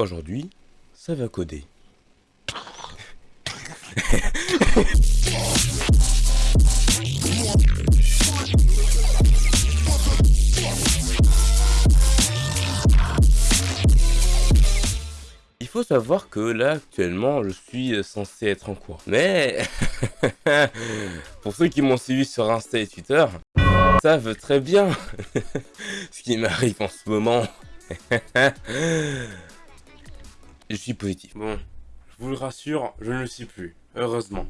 Aujourd'hui, ça va coder. Il faut savoir que là, actuellement, je suis censé être en cours. Mais, pour ceux qui m'ont suivi sur Insta et Twitter, savent très bien ce qui m'arrive en ce moment. je suis positif. Bon, je vous le rassure, je ne le suis plus. Heureusement.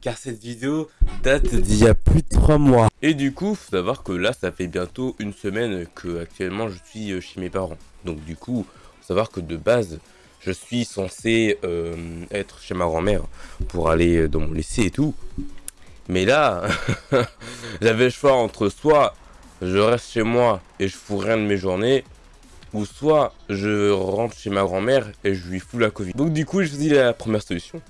Car cette vidéo date d'il y a plus de 3 mois. Et du coup, faut savoir que là, ça fait bientôt une semaine que actuellement je suis chez mes parents. Donc du coup, faut savoir que de base, je suis censé euh, être chez ma grand-mère pour aller dans mon lycée et tout. Mais là, j'avais le choix entre soit je reste chez moi et je fous rien de mes journées, ou soit je rentre chez ma grand-mère et je lui fous la Covid. Donc du coup, je choisi la première solution,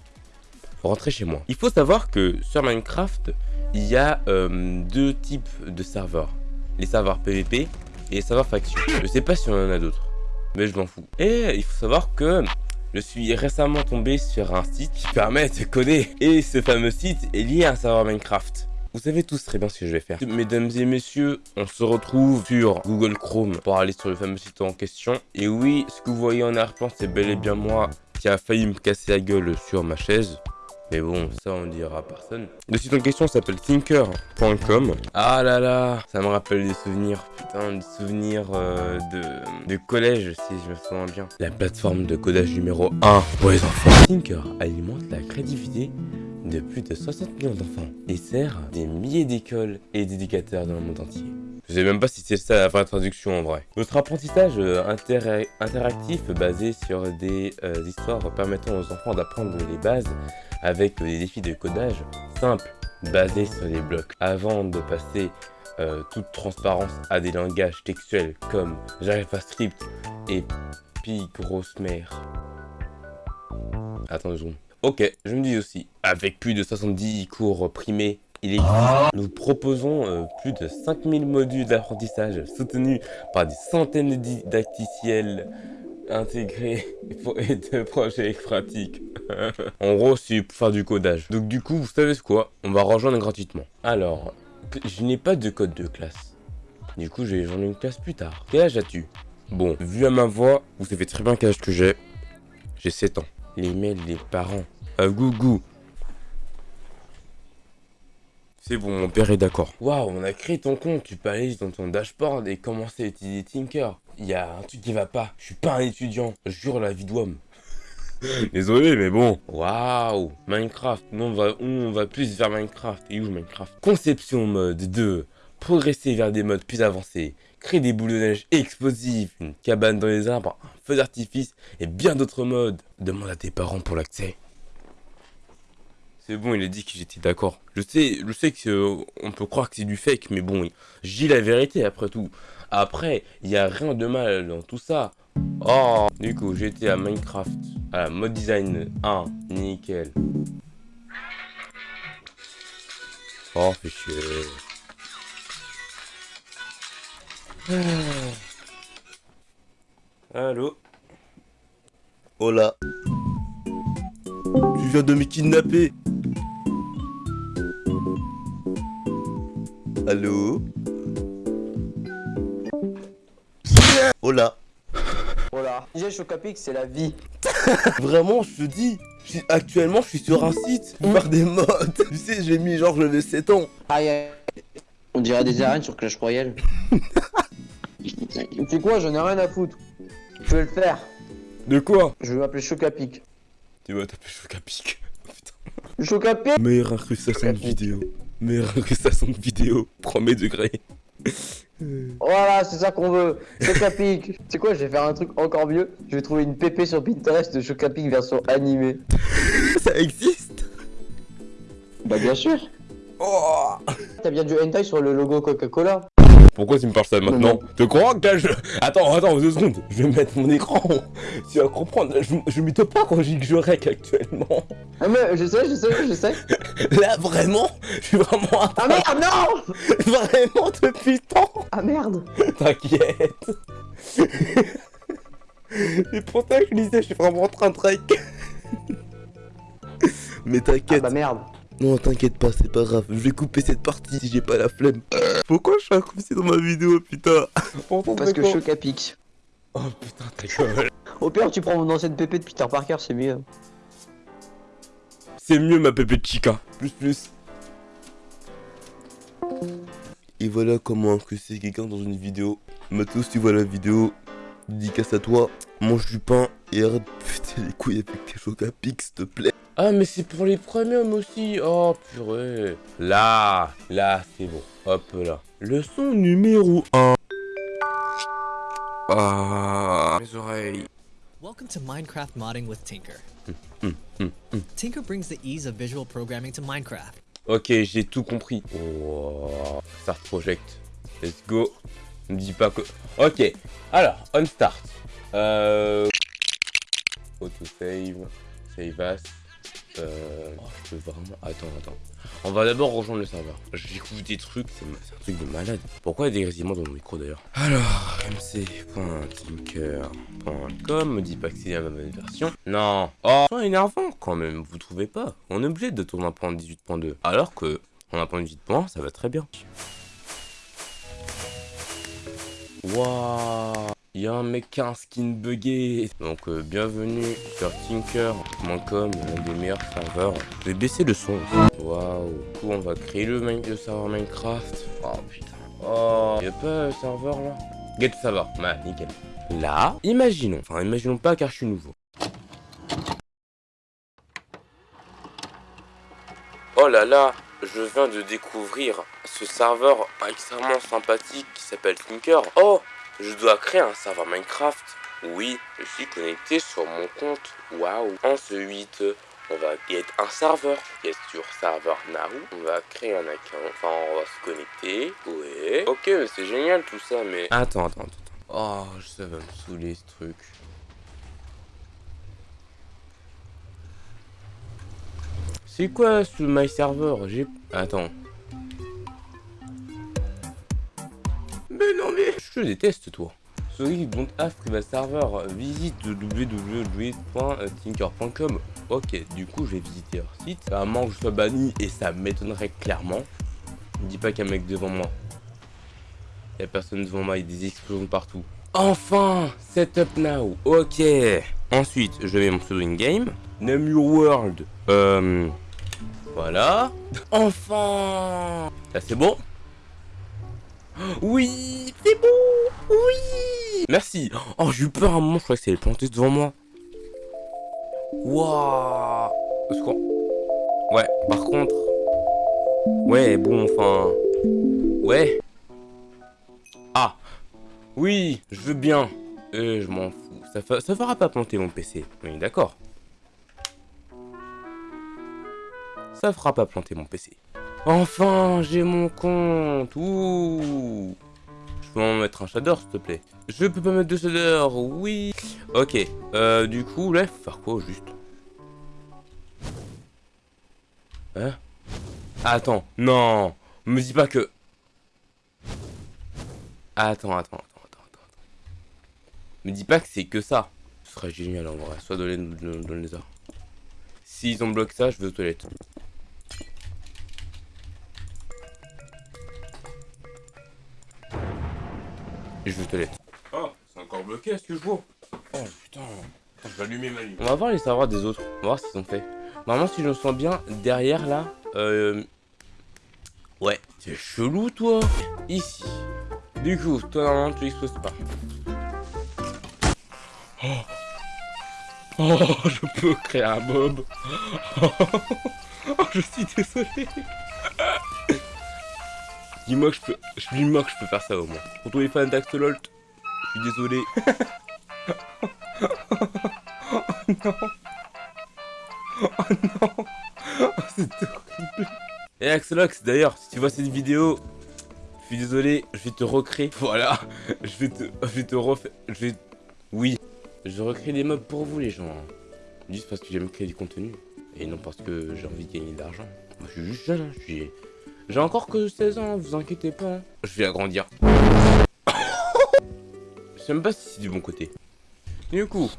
rentrer chez moi. Il faut savoir que sur Minecraft, il y a euh, deux types de serveurs. Les serveurs PVP et les serveurs faction. Je sais pas si on en a d'autres, mais je m'en fous. Et il faut savoir que je suis récemment tombé sur un site qui permet de coder. Et ce fameux site est lié à un serveur Minecraft. Vous savez tous très bien ce que je vais faire. Mesdames et messieurs, on se retrouve sur Google Chrome pour aller sur le fameux site en question. Et oui, ce que vous voyez en arrière-plan, c'est bel et bien moi qui a failli me casser la gueule sur ma chaise. Mais bon, ça on dira à personne. Le site en question s'appelle thinker.com. Ah là là, ça me rappelle des souvenirs, putain, des souvenirs euh, de, collège, si je me souviens bien. La plateforme de codage numéro 1 pour les enfants. Thinker alimente la créativité de plus de 60 millions d'enfants et sert des milliers d'écoles et d'éducateurs dans le monde entier. Je sais même pas si c'est ça la vraie traduction en vrai. Notre apprentissage euh, interactif basé sur des euh, histoires permettant aux enfants d'apprendre les bases avec des défis de codage simples basés sur les blocs. Avant de passer euh, toute transparence à des langages textuels comme JavaScript et Pi grosse mère. Attends Ok, je me dis aussi, avec plus de 70 cours primés il Nous proposons euh, plus de 5000 modules d'apprentissage soutenus par des centaines de didacticiels intégrés et de projets pratiques. en gros, c'est pour faire du codage. Donc du coup, vous savez ce quoi? On va rejoindre gratuitement. Alors, je n'ai pas de code de classe. Du coup, je vais rejoindre une classe plus tard. Quel âge as-tu? Bon, vu à ma voix, vous savez très bien quel âge que j'ai. J'ai 7 ans. Les mails des parents. À gougou. C'est bon, mon père est d'accord. Waouh, on a créé ton compte, tu peux aller dans ton dashboard et commencer à utiliser Tinker. Il y a un truc qui va pas. Je suis pas un étudiant. Je jure la vie d'homme. Désolé, mais bon. Waouh, Minecraft. Non, on va, on va plus vers Minecraft. Et où Minecraft? Conception mode 2. Progresser vers des modes plus avancés. Créer des boules de neige explosives. Une cabane dans les arbres. Un feu d'artifice. Et bien d'autres modes. Demande à tes parents pour l'accès. C'est bon, il a dit que j'étais d'accord. Je sais, je sais que euh, on peut croire que c'est du fake, mais bon, je dis la vérité après tout. Après, il n'y a rien de mal dans tout ça. Oh, du coup, j'étais à Minecraft, à mode design 1, nickel. Oh, fait chier. Allô? Hola. Tu viens de me kidnapper Allô Hola. Hola. Déjà Chocapic c'est la vie. Vraiment je te dis Actuellement je suis sur un site pour faire des modes. Tu sais j'ai mis genre je vais 7 ans. Aïe aïe. On dirait des arènes sur Clash Royale. Tu sais quoi j'en ai rien à foutre. Je vais le faire. De quoi Je vais m'appeler Chocapic. Tu vas t'appeler Chocapic. Chocapic Meilleure incrustation de vidéo Meilleure incrustation de vidéo, premier degré. Voilà, c'est ça qu'on veut. Chocapic. tu sais quoi, je vais faire un truc encore mieux. Je vais trouver une PP sur Pinterest de Chocapic version animée. ça existe Bah bien sûr. Oh T'as bien du hentai sur le logo Coca-Cola pourquoi tu me parles ça maintenant Tu crois que là je... Attends, attends, deux secondes. Je vais mettre mon écran. Tu vas comprendre. Je, je m'étonne pas quand je dis que je rec actuellement. Ah mais je sais, je sais, je sais. Là vraiment, je suis vraiment... Ah merde, non Vraiment depuis tant Ah merde T'inquiète C'est pour ça que je disais, je suis vraiment en train de trek. Mais Ah t'inquiète. bah merde. Non, t'inquiète pas, c'est pas grave. Je vais couper cette partie si j'ai pas la flemme. Pourquoi je suis incrusté dans ma vidéo, putain Parce que choc à pique. Oh putain, ta gueule. Au pire, tu prends mon ancienne pépé de Peter Parker, c'est mieux. C'est mieux ma pépé de chica. Plus plus. Et voilà comment incruster quelqu'un dans une vidéo. Matos, tu vois la vidéo. Dédicace à toi. Mange du pain et arrête de péter les couilles avec tes chocs à pic, s'il te plaît. Ah, mais c'est pour les premiums aussi. Oh, purée. Là, là, c'est bon. Hop là. Leçon numéro 1. Ah, mes oreilles. Welcome to Minecraft Modding with Tinker. hum, hum. Tinker brings the ease of visual programming to Minecraft. Ok, j'ai tout compris. Oh, start project. Let's go. Ne me dis pas que... Ok, alors, on start. Euh... Autosave. Save as. Euh... Je peux vraiment... Attends, attends. On va d'abord rejoindre le serveur. J'écoute des trucs, c'est un truc de malade. Pourquoi il y a des grésillements dans mon micro d'ailleurs? Alors, mc.tinker.com me dit pas que c'est la même version. Non. Oh, c'est énervant quand même, vous trouvez pas On est obligé de tourner un point 18.2. Alors que, en un point 18.1, ça va très bien. Waouh il y a un mec qui a un skin buggé. Donc euh, bienvenue sur tinker.com, l'un des meilleurs serveurs. Je vais baisser le son. Waouh. Du coup on va créer le, le serveur Minecraft. Oh putain. Oh, y a pas un serveur là? Get serveur. Bah nickel. Là, imaginons. Enfin imaginons pas car je suis nouveau. Oh là là, je viens de découvrir ce serveur extrêmement sympathique qui s'appelle Tinker. Oh, je dois créer un serveur Minecraft. Oui, je suis connecté sur mon compte. Waouh. Ensuite, on va get un serveur. Get sur serveur now. On va créer un account. Enfin, on va se connecter. Ouais. Ok, mais c'est génial tout ça, mais... Attends, attends, attends. Oh, ça va me saouler ce truc. C'est quoi ce my server? J'ai... Attends. Mais non mais... Je te déteste toi. Sorry, don't have private server. Visite www.tinker.com. Ok, du coup je vais visiter leur site. Ça à moins que je sois banni et ça m'étonnerait clairement. Ne dis pas qu'il y a un mec devant moi. Il y a personne devant moi, il y a des explosions partout. Enfin Setup now Ok Ensuite, je mets mon pseudo in-game. Name your world. Euh... Voilà. Enfin Là, c'est bon Oui C'est bon Oui Merci Oh, j'ai eu peur à un moment, je croyais que c'était planté devant moi. Waouh. Ouais, par contre... Ouais, bon, enfin... Ouais Ah Oui, je veux bien. Euh, je m'en fous. Ça, ça fera pas planter mon PC. Oui, d'accord. Ça fera pas planter mon PC. Enfin, j'ai mon compte. Ouh. Je peux en mettre un shader, s'il te plaît. Je peux pas mettre de shader. Oui. Ok. Euh, du coup, là, faut faire quoi, juste? Hein? Attends. Non. Me dis pas que... Attends, attends, attends, attends, attends. Me dis pas que c'est que ça. Ce serait génial en vrai. Soit donner les arts. S'ils ont bloqué ça, je vais aux toilettes. Et je vais aux toilettes. Oh, c'est encore bloqué, est-ce que je vois? Oh putain. Je vais allumer ma lumière. On va voir les serveurs des autres. On va voir ce qu'ils ont fait. Normalement, si je me sens bien, derrière là, euh... Ouais, c'est chelou toi. Ici. Du coup, toi normalement tu exploses pas. Oh. Oh, je peux créer un mob. Oh, je suis désolé. Dis-moi que je peux. Je dis-moi que je peux faire ça au moins. Pour tous les fans d'Axolot, je suis désolé. oh non. Oh non. Oh, c'est horrible. Et Axolox, d'ailleurs, si tu vois cette vidéo, je suis désolé, je vais te recréer. Voilà, je vais te, je vais te refaire. Je vais. Oui, je recrée des mobs pour vous, les gens. hein. Juste parce que j'aime créer du contenu. Et non parce que j'ai envie de gagner de l'argent. Moi, je suis juste jeune, hein, je suis. J'ai encore que 16 ans, vous inquiétez pas. hein. Je vais agrandir. je sais même pas si c'est du bon côté. Du coup,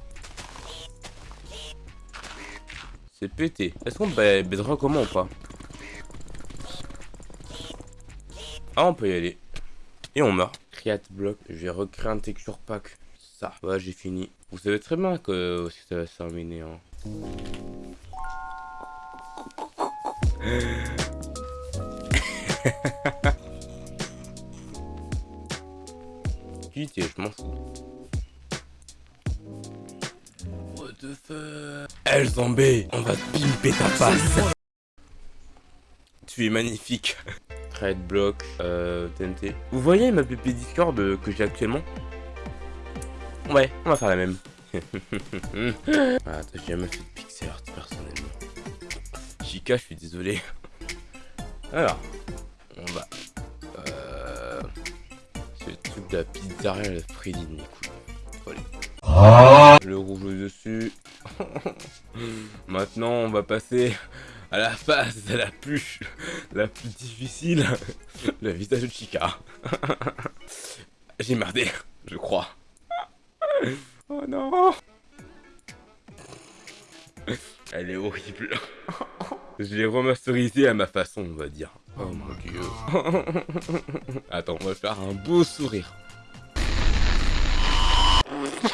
c'est pété. Est-ce qu'on baisera comment ou pas? Ah, on peut y aller. Et on meurt. Create block. Je vais recréer un texture pack. Ça. Ouais, j'ai fini. Vous savez très bien que ça va se terminer. Hein. Quitter, je m'en fous. What the fuck? Elzambé, on va te pimper ta face Tu es magnifique Trade block, euh, TNT. Vous voyez ma PP Discord euh, que j'ai actuellement? Ouais, on va faire la même. ah, j'ai jamais fait de pixel art personnellement. Chica, je suis désolé. Alors, de la pizzeria, la Freddy, écoute. Le rouge dessus. Maintenant, on va passer à la phase la plus, la plus difficile. Le visage de Chica. J'ai merdé, je crois. Oh non Elle est horrible. Je l'ai remasterisé à ma façon, on va dire. Oh mon dieu. Attends, on va faire un beau sourire.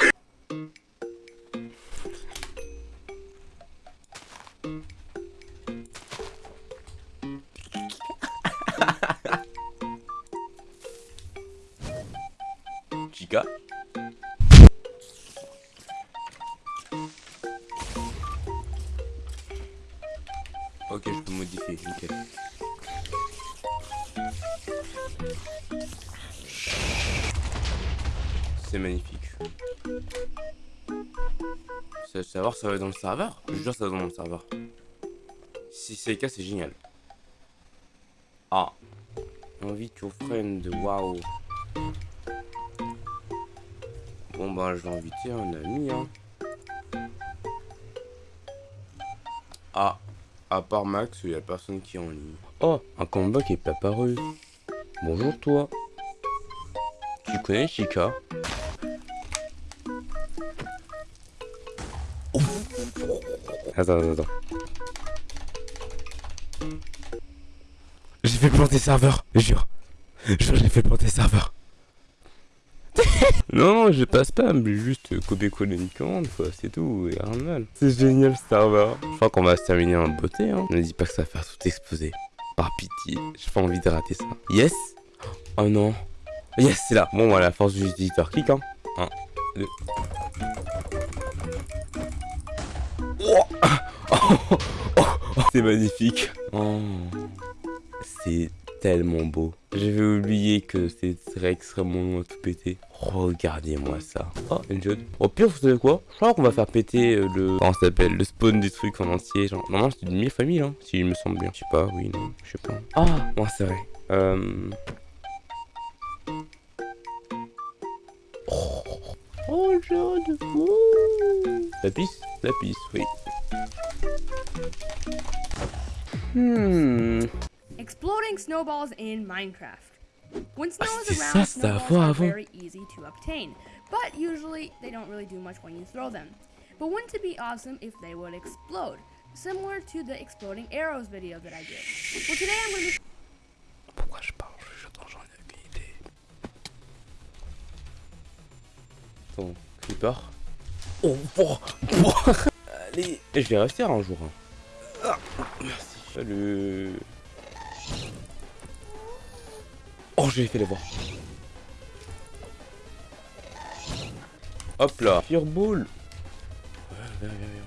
C'est magnifique. C'est savoir ça va dans le serveur Je jure ça dans le serveur. Si c'est le cas, c'est génial. Ah. Invite your friend, waouh. Bon bah je vais inviter un ami hein. Ah. À part Max, il n'y a personne qui est en ligne. Oh, un combat qui est pas apparu. Bonjour toi. Tu connais Chica? Attends, attends, attends. J'ai fait planter serveur, jure. Jure, j'ai fait planter serveur. non, je passe pas, mais juste copier-coller une commande, quoi, c'est tout, et rien de mal. C'est génial ce serveur. Je crois qu'on va se terminer en beauté, hein. Ne dis pas que ça va faire tout exploser. Par pitié, j'ai pas envie de rater ça. Yes? Oh non. Yes, c'est là. Bon, voilà, la force du visiteur. Clique, hein. 1, 2. c'est magnifique. Oh. C'est tellement beau. J'avais oublié que c'est extrêmement long à tout péter. Regardez-moi ça. Oh, une jaune. Au pire, vous savez quoi? Je crois qu'on va faire péter euh, le... Comment ça s'appelle Le spawn du truc en entier. Genre, normalement, c'est une famille hein, si il me semble bien. Je sais pas, oui, non, je sais pas. Ah, moi, c'est vrai. Euh... Oh, oh jaune. La pisse La pisse, oui. Hmm. Exploding snowballs in Minecraft. When snow is around, snowballs are very easy to obtain, but usually they don't really do much when you throw them. But wouldn't it be awesome if they would explode? Similar to the exploding arrows video that I did. Well, today I'm going to be... Pourquoi je parle J'attends, j'en ai aucune idée. Bon, creeper. Oh, oh, oh. Allez, je vais rester un jour. Hein. Ah, merci. Salut. Oh, j'ai fait les voir. Hop là. Fireball. Ouais, viens, viens, viens.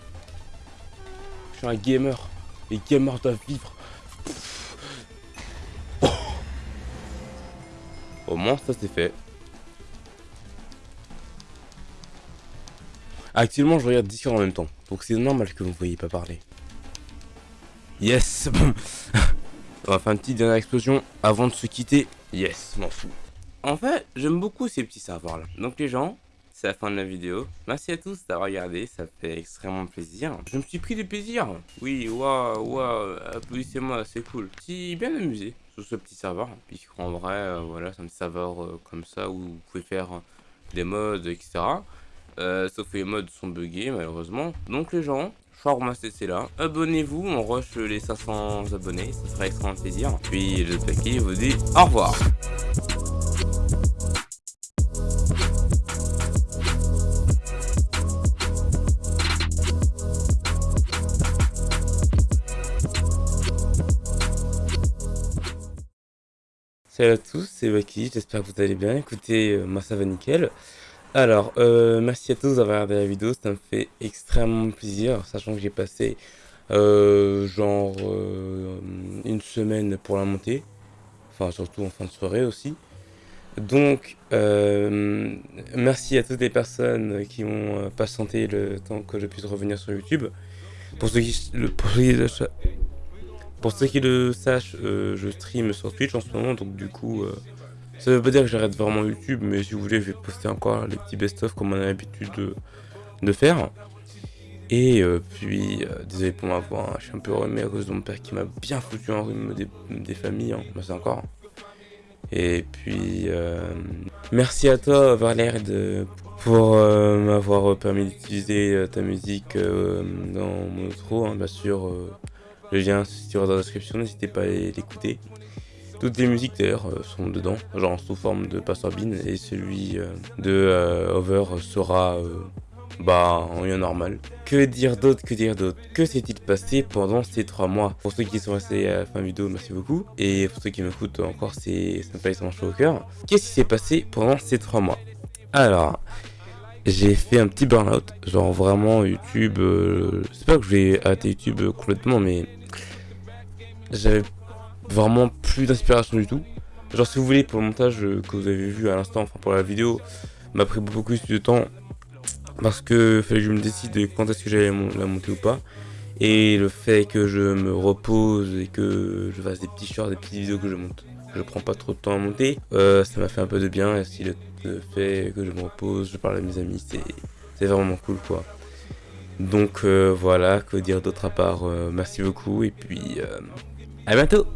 Je suis un gamer. Les gamers doivent vivre. Oh. Au moins, ça c'est fait. Actuellement, je regarde Discord en même temps. Donc c'est normal que vous ne voyez pas parler. Yes. On va faire une petite dernière explosion avant de se quitter. Yes, m'en fous. En fait, j'aime beaucoup ces petits serveurs là. Donc les gens, c'est la fin de la vidéo. Merci à tous d'avoir regardé, ça fait extrêmement plaisir. Je me suis pris du plaisir. Oui, waouh, waouh, applaudissez-moi, c'est cool. Suis bien amusé sur ce petit serveur. Puisqu'en vrai, euh, voilà, c'est un serveur euh, comme ça où vous pouvez faire des modes, etc. Euh, sauf que les modes sont buggés malheureusement. Donc les gens, Format c'est là. Abonnez-vous, on rush les 500 abonnés, ça serait extrêmement plaisir. Puis le paquet vous dit au revoir. Salut à tous, c'est Waki, j'espère que vous allez bien. Écoutez, euh, moi ça va nickel. Alors, euh, merci à tous d'avoir regardé la vidéo, ça me fait extrêmement plaisir, sachant que j'ai passé euh, genre une semaine pour la monter. Enfin, surtout en fin de soirée aussi. Donc, merci à toutes les personnes qui ont patienté le temps que je puisse revenir sur YouTube. Pour ceux qui, ceux pour ceux qui le sachent, euh, je stream sur Twitch en ce moment, donc du coup, euh, ça veut pas dire que j'arrête vraiment YouTube, mais si vous voulez, je vais poster encore les petits best-of comme on a l'habitude de, faire. Et euh, puis, désolé pour ma voix, hein, je suis un peu remis à cause de mon père qui m'a bien foutu en rhume des, familles, hein, c'est encore. Et puis, merci à toi Valère pour m'avoir permis d'utiliser ta musique dans mon outro, bien sûr. Le lien se dans la description, n'hésitez pas à l'écouter. Toutes les musiques d'ailleurs euh, sont dedans, genre sous forme de Pastor Bean, et celui euh, de euh, Over sera bah en lien normal. Que dire d'autre, que dire d'autre? Que s'est-il passé pendant ces trois mois? Pour ceux qui sont restés à la fin de vidéo, merci beaucoup. Et pour ceux qui m'écoutent encore, c'est ça me fait extrêmement chaud au cœur. Qu'est-ce qui s'est passé pendant ces trois mois? Alors, j'ai fait un petit burn-out, genre vraiment YouTube, c'est pas que je vais YouTube complètement, mais j'avais vraiment plus d'inspiration du tout. Genre si vous voulez pour le montage euh, que vous avez vu à l'instant, enfin pour la vidéo, m'a pris beaucoup plus de temps parce que fallait que je me décide quand est-ce que j'allais la monter ou pas. Et le fait que je me repose et que je fasse des petits shorts, des petites vidéos que je monte, je prends pas trop de temps à monter, euh, ça m'a fait un peu de bien. Et si le, fait que je me repose, je parle à mes amis, c'est vraiment cool quoi. Donc euh, voilà, que dire d'autre à part merci beaucoup et puis à bientôt